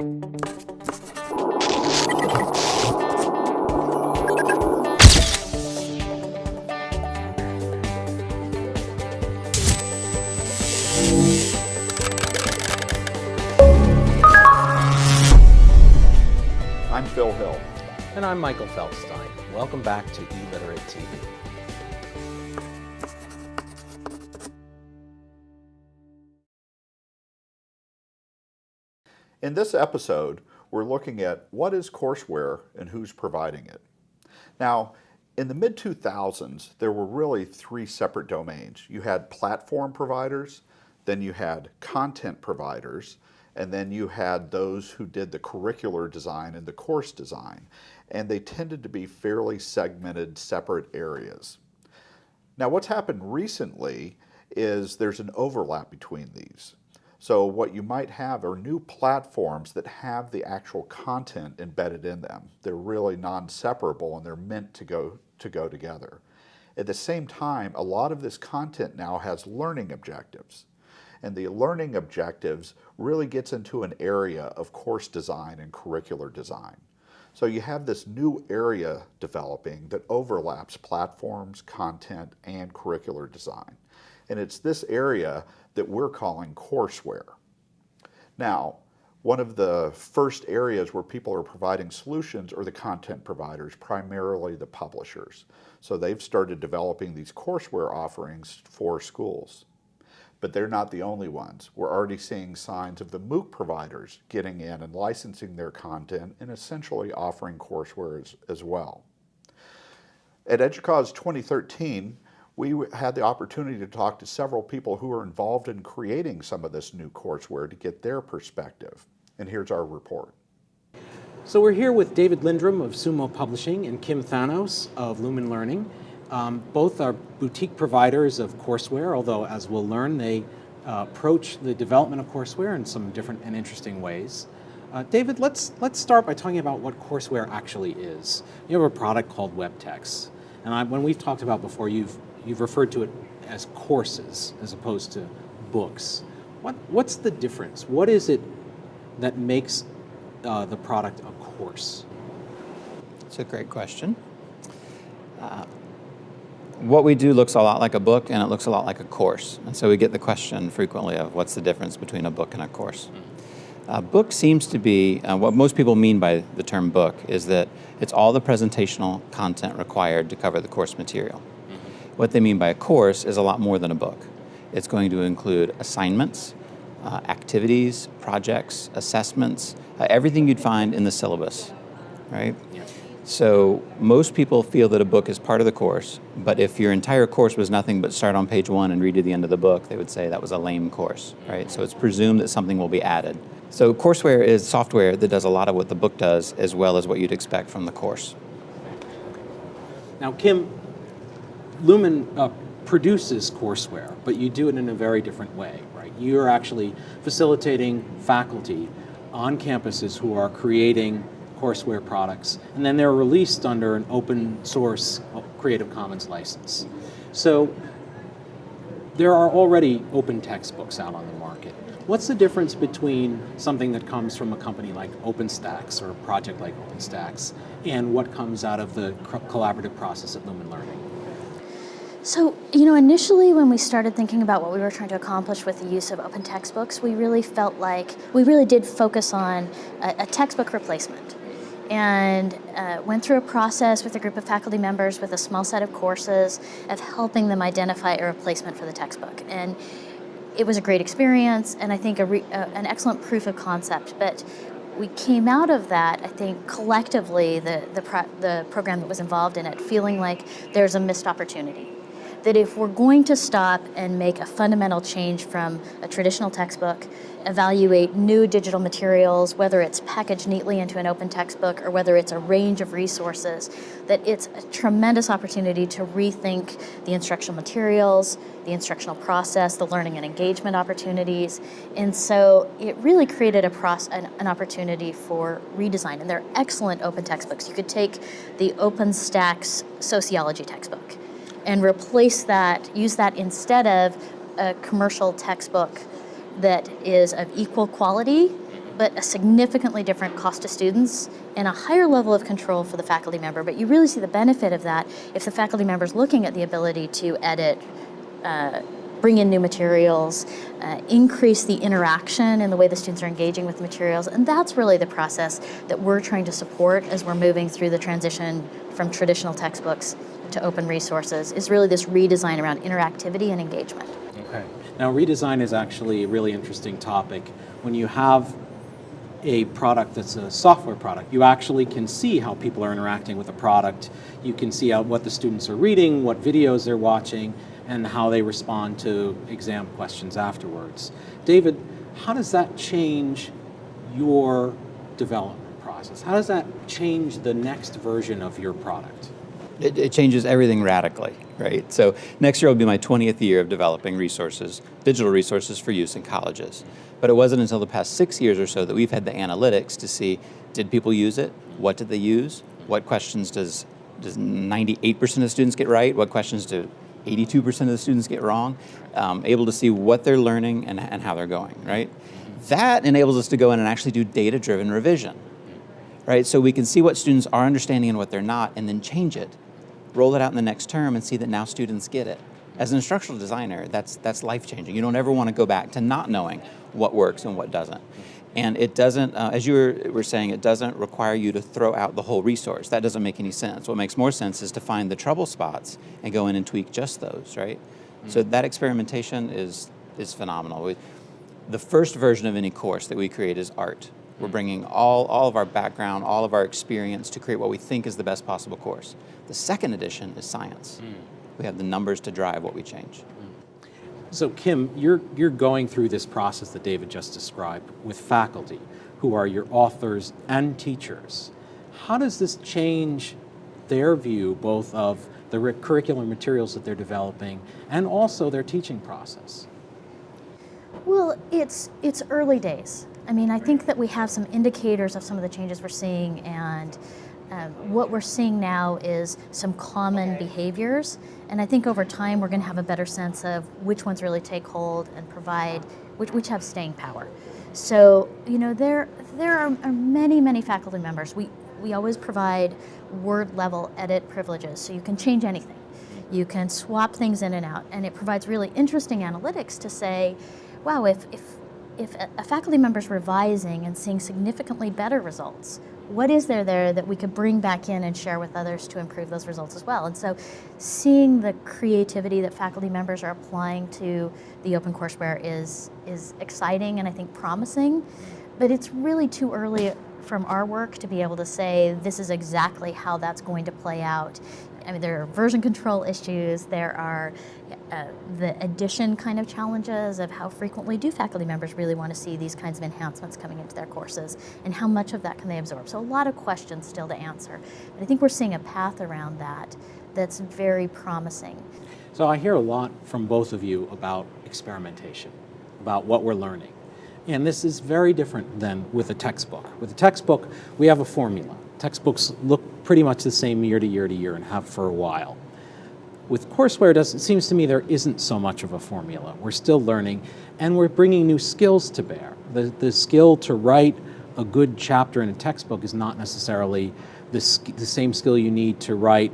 I'm Phil Hill. And I'm Michael Feldstein. Welcome back to eLiterate TV. In this episode, we're looking at what is courseware and who's providing it. Now, in the mid 2000s, there were really three separate domains. You had platform providers, then you had content providers, and then you had those who did the curricular design and the course design. And they tended to be fairly segmented, separate areas. Now, what's happened recently is there's an overlap between these. So what you might have are new platforms that have the actual content embedded in them. They're really non-separable and they're meant to go, to go together. At the same time, a lot of this content now has learning objectives. And the learning objectives really gets into an area of course design and curricular design. So you have this new area developing that overlaps platforms, content, and curricular design. And it's this area that we're calling courseware. Now, one of the first areas where people are providing solutions are the content providers, primarily the publishers. So they've started developing these courseware offerings for schools but they're not the only ones. We're already seeing signs of the MOOC providers getting in and licensing their content and essentially offering courseware as, well. At EDUCAUSE 2013, we had the opportunity to talk to several people who are involved in creating some of this new courseware to get their perspective. And here's our report. So we're here with David Lindrum of Soomo Publishing and Kim Thanos of Lumen Learning. Um, both are boutique providers of courseware, although as we'll learn, they uh, approach the development of courseware in some different and interesting ways. Uh, David, let's, let's start by talking about what courseware actually is. You have a product called WebText, and I, when we've talked about before, you've, you've referred to it as courses as opposed to books. What, what's the difference? What is it that makes uh, the product a course? It's a great question. Uh, what we do looks a lot like a book and it looks a lot like a course. And so we get the question frequently of what's the difference between a book and a course. A uh, book seems to be, uh, what most people mean by the term book is that it's all the presentational content required to cover the course material. What they mean by a course is a lot more than a book. It's going to include assignments, uh, activities, projects, assessments, uh, everything you'd find in the syllabus, right? Yeah. So most people feel that a book is part of the course, but if your entire course was nothing but start on page one and read to the end of the book, they would say that was a lame course, right? So it's presumed that something will be added. So courseware is software that does a lot of what the book does as well as what you'd expect from the course. Now Kim, Lumen uh, produces courseware, but you do it in a very different way, right? You're actually facilitating faculty on campuses who are creating courseware products, and then they're released under an open source Creative Commons license. So there are already open textbooks out on the market. What's the difference between something that comes from a company like OpenStax or a project like OpenStax and what comes out of the collaborative process at Lumen Learning? So, you know, initially when we started thinking about what we were trying to accomplish with the use of open textbooks, we really felt like, we really did focus on a, a textbook replacement. And uh, went through a process with a group of faculty members with a small set of courses of helping them identify a replacement for the textbook. And it was a great experience and I think a uh, an excellent proof of concept, but we came out of that, I think, collectively, the, the, pro the program that was involved in it, feeling like there's a missed opportunity that if we're going to stop and make a fundamental change from a traditional textbook, evaluate new digital materials, whether it's packaged neatly into an open textbook or whether it's a range of resources, that it's a tremendous opportunity to rethink the instructional materials, the instructional process, the learning and engagement opportunities. And so it really created a process, an, an opportunity for redesign. And they're excellent open textbooks. You could take the OpenStax sociology textbook and replace that, use that instead of a commercial textbook that is of equal quality, but a significantly different cost to students and a higher level of control for the faculty member. But you really see the benefit of that if the faculty member is looking at the ability to edit, uh, bring in new materials, uh, increase the interaction in the way the students are engaging with the materials. And that's really the process that we're trying to support as we're moving through the transition from traditional textbooks to open resources, is really this redesign around interactivity and engagement. Okay. Now, redesign is actually a really interesting topic. When you have a product that's a software product, you actually can see how people are interacting with the product. You can see how, what the students are reading, what videos they're watching, and how they respond to exam questions afterwards. David, how does that change your development process? How does that change the next version of your product? It, it changes everything radically, right? So next year will be my 20th year of developing resources, digital resources for use in colleges. But it wasn't until the past six years or so that we've had the analytics to see did people use it? What did they use? What questions does does 98% of students get right? What questions do 82% of the students get wrong? Um, able to see what they're learning and, and how they're going, right? That enables us to go in and actually do data-driven revision, right? So we can see what students are understanding and what they're not, and then change it, roll it out in the next term, and see that now students get it. As an instructional designer, that's that's life-changing. You don't ever want to go back to not knowing what works and what doesn't. And it doesn't, uh, as you were, were saying, it doesn't require you to throw out the whole resource. That doesn't make any sense. What makes more sense is to find the trouble spots and go in and tweak just those, right? So that experimentation is is phenomenal. We, the first version of any course that we create is art. We're bringing all, all of our background, all of our experience to create what we think is the best possible course. The second edition is science. Hmm. We have the numbers to drive what we change. Hmm. So Kim, you're, you're going through this process that David just described with faculty who are your authors and teachers. How does this change their view both of the re- curricular materials that they're developing and also their teaching process? Well, it's it's early days. I mean, I think that we have some indicators of some of the changes we're seeing, and um, what we're seeing now is some common behaviors. And I think over time we're going to have a better sense of which ones really take hold and provide, which, which have staying power. So you know, there there are, are many many faculty members. We we always provide word level edit privileges, so you can change anything. You can swap things in and out, and it provides really interesting analytics to say, wow, if, if, if a, faculty member's revising and seeing significantly better results, what is there there that we could bring back in and share with others to improve those results as well? And so seeing the creativity that faculty members are applying to the OpenCourseWare is, is exciting and I think promising, but it's really too early from our work to be able to say this is exactly how that's going to play out. I mean, there are version control issues, there are uh, the addition kind of challenges of how frequently do faculty members really want to see these kinds of enhancements coming into their courses, and how much of that can they absorb. So, a lot of questions still to answer. But I think we're seeing a path around that that's very promising. So I hear a lot from both of you about experimentation, about what we're learning. And this is very different than with a textbook. With a textbook, we have a formula. Textbooks look pretty much the same year to year to year and have for a while. With courseware, it, seems to me there isn't so much of a formula. We're still learning, and we're bringing new skills to bear. The, the skill to write a good chapter in a textbook is not necessarily the, the same skill you need to write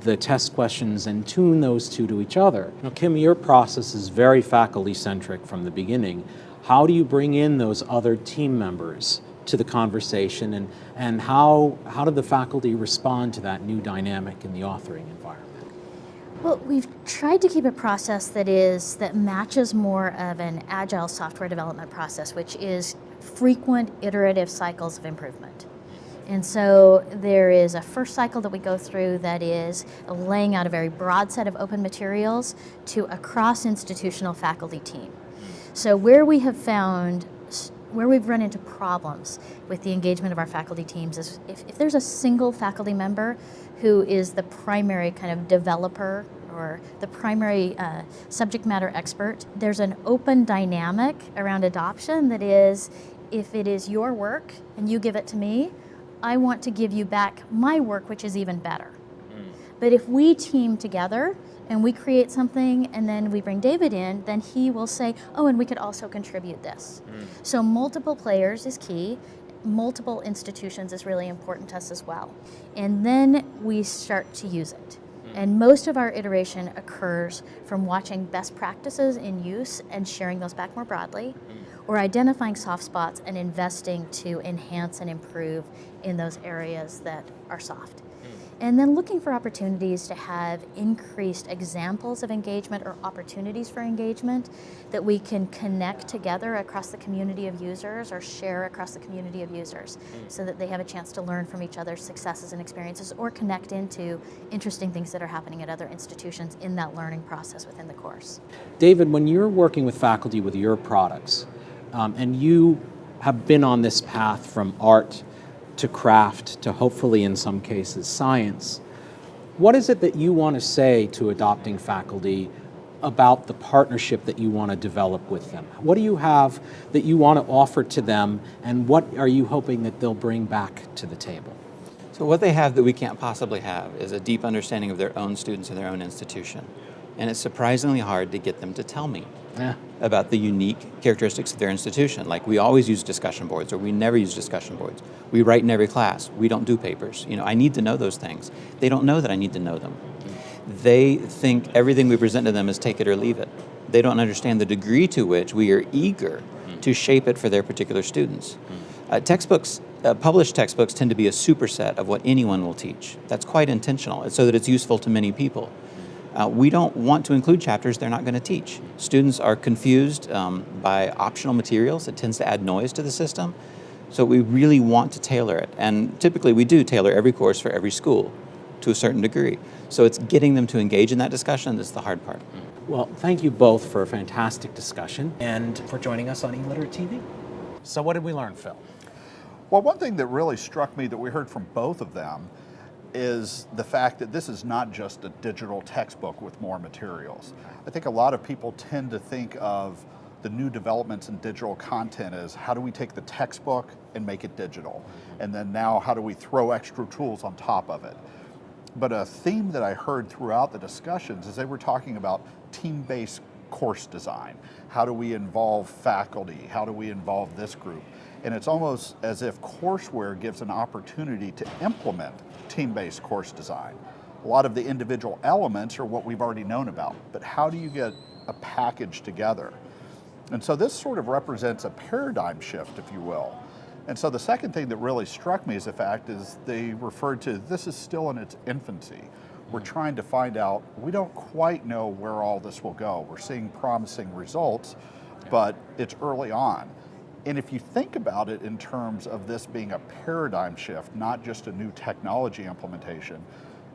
the test questions and tune those two to each other. Now, Kim, your process is very faculty centric from the beginning. How do you bring in those other team members to the conversation, and, and how, how did the faculty respond to that new dynamic in the authoring environment? Well, we've tried to keep a process that is that matches more of an agile software development process, which is frequent iterative cycles of improvement. And so there is a first cycle that we go through that is laying out a very broad set of open materials to a cross institutional faculty team. So where we have found where we've run into problems with the engagement of our faculty teams is if, if there's a single faculty member who is the primary kind of developer or the primary uh, subject matter expert, there's an open dynamic around adoption that is if it is your work and you give it to me, I want to give you back my work, which is even better. But if we team together and we create something and then we bring David in, then he will say, oh, and we could also contribute this. Mm. So multiple players is key. Multiple institutions is really important to us as well. And then we start to use it. Mm. And most of our iteration occurs from watching best practices in use and sharing those back more broadly, mm. or identifying soft spots and investing to enhance and improve in those areas that are soft. And then looking for opportunities to have increased examples of engagement or opportunities for engagement that we can connect together across the community of users or share across the community of users so that they have a chance to learn from each other's successes and experiences or connect into interesting things that are happening at other institutions in that learning process within the course. David, when you're working with faculty with your products, um, and you have been on this path from art to craft to hopefully in some cases science, what is it that you want to say to adopting faculty about the partnership that you want to develop with them? What do you have that you want to offer to them, and what are you hoping that they'll bring back to the table? So what they have that we can't possibly have is a deep understanding of their own students and their own institution. And it's surprisingly hard to get them to tell me Yeah. about the unique characteristics of their institution. Like we always use discussion boards or we never use discussion boards. We write in every class. We don't do papers. You know, I need to know those things. They don't know that I need to know them. They think everything we present to them is take it or leave it. They don't understand the degree to which we are eager to shape it for their particular students. Uh, textbooks, uh, published textbooks tend to be a superset of what anyone will teach. That's quite intentional, so that it's useful to many people. Uh, we don't want to include chapters they're not going to teach. Students are confused um, by optional materials. It tends to add noise to the system. So we really want to tailor it. And typically we do tailor every course for every school to a certain degree. So it's getting them to engage in that discussion that's the hard part. Well, thank you both for a fantastic discussion and for joining us on eLiterate TV. So, what did we learn, Phil? Well, one thing that really struck me that we heard from both of them is the fact that this is not just a digital textbook with more materials. I think a lot of people tend to think of the new developments in digital content as how do we take the textbook and make it digital? Mm-hmm. And then now how do we throw extra tools on top of it? But a theme that I heard throughout the discussions is they were talking about team-based course design. How do we involve faculty? How do we involve this group? And it's almost as if courseware gives an opportunity to implement team-based course design. A lot of the individual elements are what we've already known about, but how do you get a package together? And so this sort of represents a paradigm shift, if you will. And so the second thing that really struck me as a fact is they referred to this is still in its infancy. We're trying to find out, we don't quite know where all this will go. We're seeing promising results, but it's early on. And if you think about it in terms of this being a paradigm shift, not just a new technology implementation,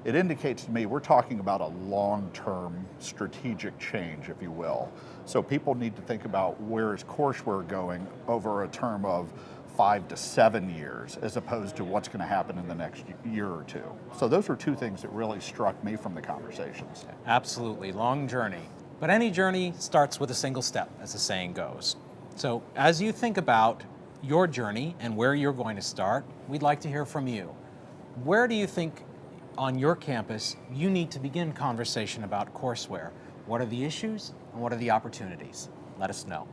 it indicates to me we're talking about a long-term strategic change, if you will. So people need to think about where is courseware going over a term of five to seven years, as opposed to what's going to happen in the next year or two. So those were two things that really struck me from the conversations. Absolutely, long journey. But any journey starts with a single step, as the saying goes. So, as you think about your journey and where you're going to start, we'd like to hear from you. Where do you think on your campus you need to begin conversation about courseware? What are the issues and what are the opportunities? Let us know.